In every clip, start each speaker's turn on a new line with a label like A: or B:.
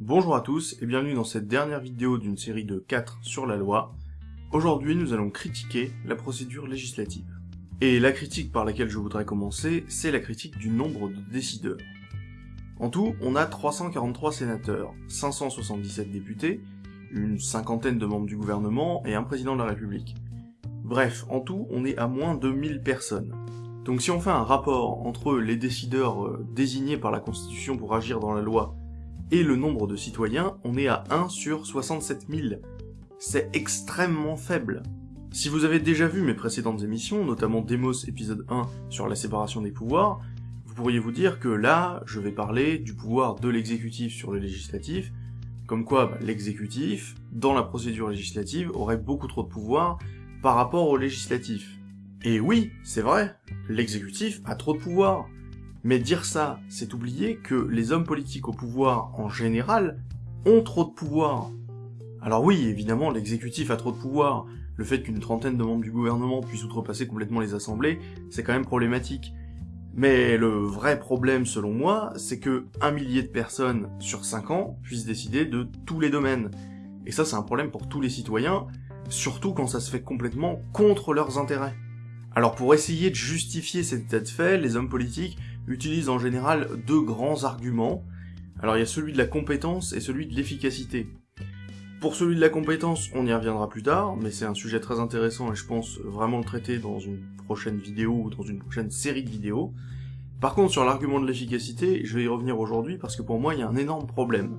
A: Bonjour à tous et bienvenue dans cette dernière vidéo d'une série de 4 sur la loi. Aujourd'hui nous allons critiquer la procédure législative. Et la critique par laquelle je voudrais commencer, c'est la critique du nombre de décideurs. En tout, on a 343 sénateurs, 577 députés, une cinquantaine de membres du gouvernement et un président de la République. Bref, en tout, on est à moins de 1000 personnes. Donc si on fait un rapport entre les décideurs euh, désignés par la Constitution pour agir dans la loi et le nombre de citoyens, on est à 1 sur 67 000. C'est extrêmement faible. Si vous avez déjà vu mes précédentes émissions, notamment Demos épisode 1 sur la séparation des pouvoirs, vous pourriez vous dire que là, je vais parler du pouvoir de l'exécutif sur le législatif, comme quoi bah, l'exécutif, dans la procédure législative, aurait beaucoup trop de pouvoir par rapport au législatif. Et oui, c'est vrai, l'exécutif a trop de pouvoir. Mais dire ça, c'est oublier que les hommes politiques au pouvoir en général ont trop de pouvoir. Alors oui, évidemment, l'exécutif a trop de pouvoir. Le fait qu'une trentaine de membres du gouvernement puissent outrepasser complètement les assemblées, c'est quand même problématique. Mais le vrai problème, selon moi, c'est que un millier de personnes sur 5 ans puissent décider de tous les domaines. Et ça, c'est un problème pour tous les citoyens, surtout quand ça se fait complètement contre leurs intérêts. Alors pour essayer de justifier cet état de fait, les hommes politiques utilisent en général deux grands arguments. Alors il y a celui de la compétence et celui de l'efficacité. Pour celui de la compétence, on y reviendra plus tard, mais c'est un sujet très intéressant et je pense vraiment le traiter dans une prochaine vidéo ou dans une prochaine série de vidéos. Par contre, sur l'argument de l'efficacité, je vais y revenir aujourd'hui parce que pour moi, il y a un énorme problème.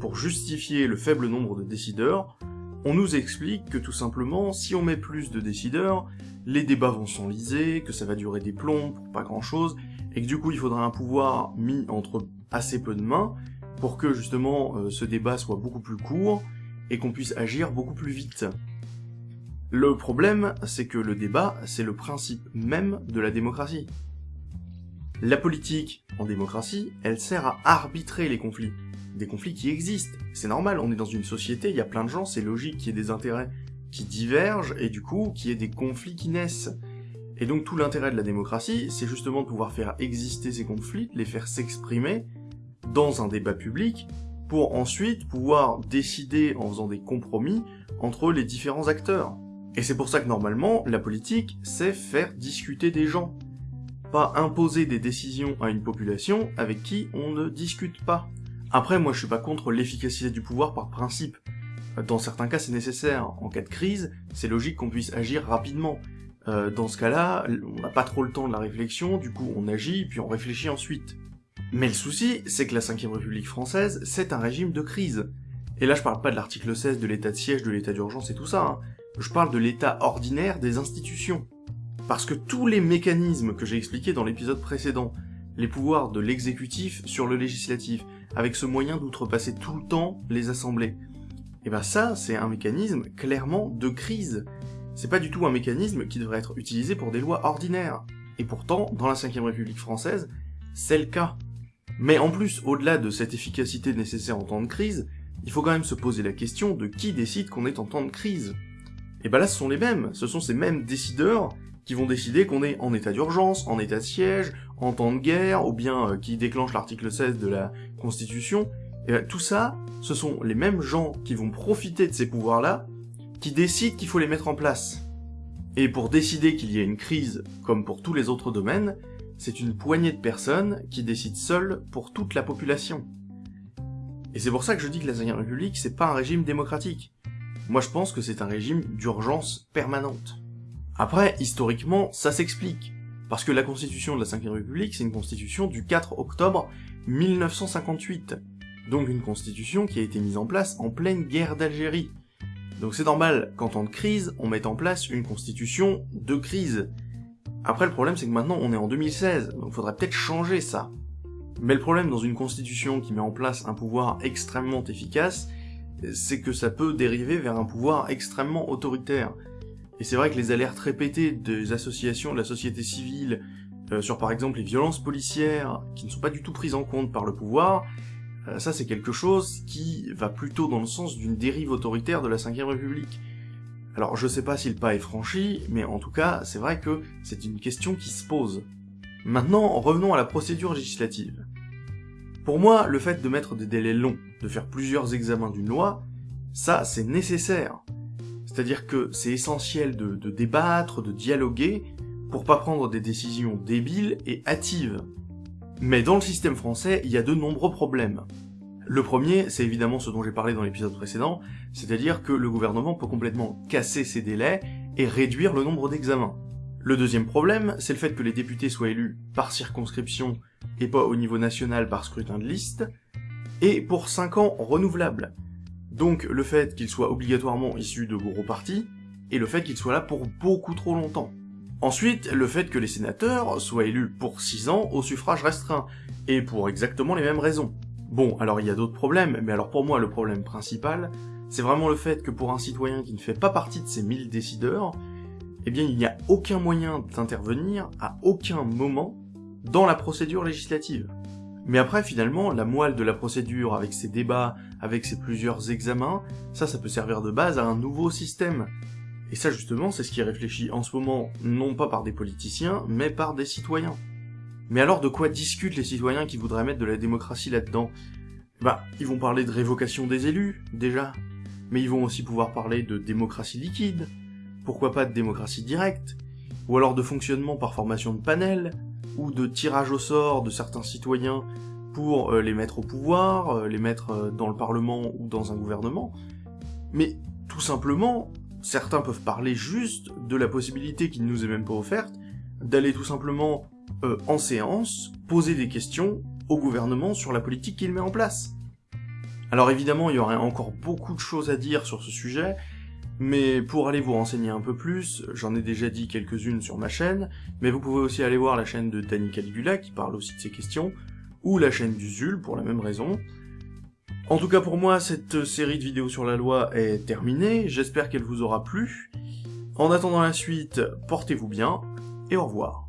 A: Pour justifier le faible nombre de décideurs, on nous explique que tout simplement, si on met plus de décideurs, les débats vont s'enliser, que ça va durer des plombs pas grand chose, et que du coup il faudra un pouvoir mis entre assez peu de mains pour que justement euh, ce débat soit beaucoup plus court et qu'on puisse agir beaucoup plus vite. Le problème, c'est que le débat, c'est le principe même de la démocratie. La politique, en démocratie, elle sert à arbitrer les conflits. Des conflits qui existent. C'est normal, on est dans une société, il y a plein de gens, c'est logique qu'il y ait des intérêts qui divergent et du coup qu'il y ait des conflits qui naissent. Et donc tout l'intérêt de la démocratie, c'est justement de pouvoir faire exister ces conflits, les faire s'exprimer dans un débat public, pour ensuite pouvoir décider en faisant des compromis entre les différents acteurs. Et c'est pour ça que normalement, la politique, c'est faire discuter des gens. Pas imposer des décisions à une population avec qui on ne discute pas. Après, moi je suis pas contre l'efficacité du pouvoir par principe. Dans certains cas, c'est nécessaire. En cas de crise, c'est logique qu'on puisse agir rapidement. Euh, dans ce cas-là, on n'a pas trop le temps de la réflexion, du coup on agit, puis on réfléchit ensuite. Mais le souci, c'est que la 5ème République française, c'est un régime de crise. Et là je parle pas de l'article 16 de l'état de siège, de l'état d'urgence et tout ça, hein. je parle de l'état ordinaire des institutions. Parce que tous les mécanismes que j'ai expliqués dans l'épisode précédent, les pouvoirs de l'exécutif sur le législatif, avec ce moyen d'outrepasser tout le temps les assemblées, et ben ça, c'est un mécanisme clairement de crise. C'est pas du tout un mécanisme qui devrait être utilisé pour des lois ordinaires. Et pourtant, dans la 5ème République française, c'est le cas. Mais en plus, au-delà de cette efficacité nécessaire en temps de crise, il faut quand même se poser la question de qui décide qu'on est en temps de crise. Et ben là, ce sont les mêmes, ce sont ces mêmes décideurs qui vont décider qu'on est en état d'urgence, en état de siège, en temps de guerre, ou bien euh, qui déclenchent l'article 16 de la Constitution, et ben, tout ça, ce sont les mêmes gens qui vont profiter de ces pouvoirs-là, qui décident qu'il faut les mettre en place. Et pour décider qu'il y ait une crise, comme pour tous les autres domaines, c'est une poignée de personnes qui décident seules pour toute la population. Et c'est pour ça que je dis que la 5 République, c'est pas un régime démocratique. Moi je pense que c'est un régime d'urgence permanente. Après, historiquement, ça s'explique. Parce que la constitution de la 5 République, c'est une constitution du 4 octobre 1958 donc une constitution qui a été mise en place en pleine guerre d'Algérie. Donc c'est normal qu'en temps de crise, on mette en place une constitution de crise. Après le problème c'est que maintenant on est en 2016, donc faudrait peut-être changer ça. Mais le problème dans une constitution qui met en place un pouvoir extrêmement efficace, c'est que ça peut dériver vers un pouvoir extrêmement autoritaire. Et c'est vrai que les alertes répétées des associations de la société civile euh, sur par exemple les violences policières, qui ne sont pas du tout prises en compte par le pouvoir, euh, ça c'est quelque chose qui va plutôt dans le sens d'une dérive autoritaire de la 5ème République. Alors je sais pas si le pas est franchi, mais en tout cas, c'est vrai que c'est une question qui se pose. Maintenant, revenons à la procédure législative. Pour moi, le fait de mettre des délais longs, de faire plusieurs examens d'une loi, ça c'est nécessaire. C'est-à-dire que c'est essentiel de, débattre, de dialoguer, pour pas prendre des décisions débiles et hâtives. Mais dans le système français, il y a de nombreux problèmes. Le premier, c'est évidemment ce dont j'ai parlé dans l'épisode précédent, c'est-à-dire que le gouvernement peut complètement casser ses délais et réduire le nombre d'examens. Le deuxième problème, c'est le fait que les députés soient élus par circonscription et pas au niveau national par scrutin de liste, et pour 5 ans renouvelables. Donc le fait qu'ils soient obligatoirement issus de gros partis, et le fait qu'ils soient là pour beaucoup trop longtemps. Ensuite, le fait que les sénateurs soient élus pour 6 ans au suffrage restreint, et pour exactement les mêmes raisons. Bon, alors il y a d'autres problèmes, mais alors pour moi le problème principal, c'est vraiment le fait que pour un citoyen qui ne fait pas partie de ces 1000 décideurs, eh bien il n'y a aucun moyen d'intervenir à aucun moment dans la procédure législative. Mais après, finalement, la moelle de la procédure, avec ses débats, avec ses plusieurs examens, ça, ça peut servir de base à un nouveau système. Et ça, justement, c'est ce qui est réfléchi en ce moment, non pas par des politiciens, mais par des citoyens. Mais alors, de quoi discutent les citoyens qui voudraient mettre de la démocratie là-dedans? Bah, ils vont parler de révocation des élus, déjà. Mais ils vont aussi pouvoir parler de démocratie liquide. Pourquoi pas de démocratie directe? Ou alors de fonctionnement par formation de panel ou de tirage au sort de certains citoyens pour euh, les mettre au pouvoir, euh, les mettre euh, dans le Parlement ou dans un gouvernement. Mais tout simplement, certains peuvent parler juste de la possibilité qui ne nous est même pas offerte d'aller tout simplement en séance poser des questions au gouvernement sur la politique qu'il met en place. Alors évidemment, il y aurait encore beaucoup de choses à dire sur ce sujet, mais pour aller vous renseigner un peu plus, j'en ai déjà dit quelques-unes sur ma chaîne, mais vous pouvez aussi aller voir la chaîne de Danny Caligula qui parle aussi de ces questions, ou la chaîne du Zul pour la même raison. En tout cas pour moi, cette série de vidéos sur la loi est terminée, j'espère qu'elle vous aura plu. En attendant la suite, portez-vous bien, et au revoir.